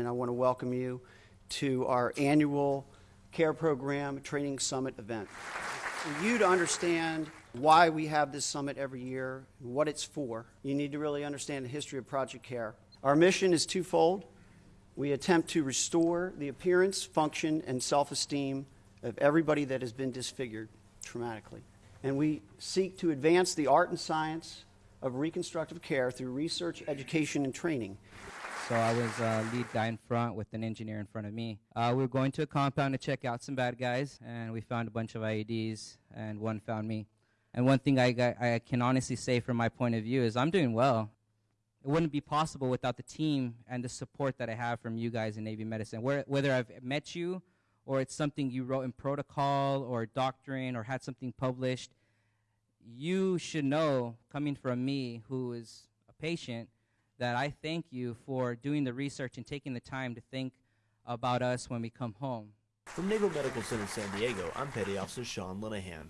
and I want to welcome you to our annual CARE Program Training Summit event. For you to understand why we have this summit every year, and what it's for, you need to really understand the history of Project CARE. Our mission is twofold. We attempt to restore the appearance, function, and self esteem of everybody that has been disfigured traumatically. And we seek to advance the art and science of reconstructive care through research, education, and training. So I was uh, lead guy in front with an engineer in front of me. Uh, we were going to a compound to check out some bad guys, and we found a bunch of IEDs, and one found me. And one thing I, got, I can honestly say from my point of view is I'm doing well. It wouldn't be possible without the team and the support that I have from you guys in Navy Medicine. Where, whether I've met you or it's something you wrote in protocol or doctrine or had something published, you should know, coming from me, who is a patient, that I thank you for doing the research and taking the time to think about us when we come home. From Naval Medical Center San Diego, I'm Petty Officer Sean Linehan.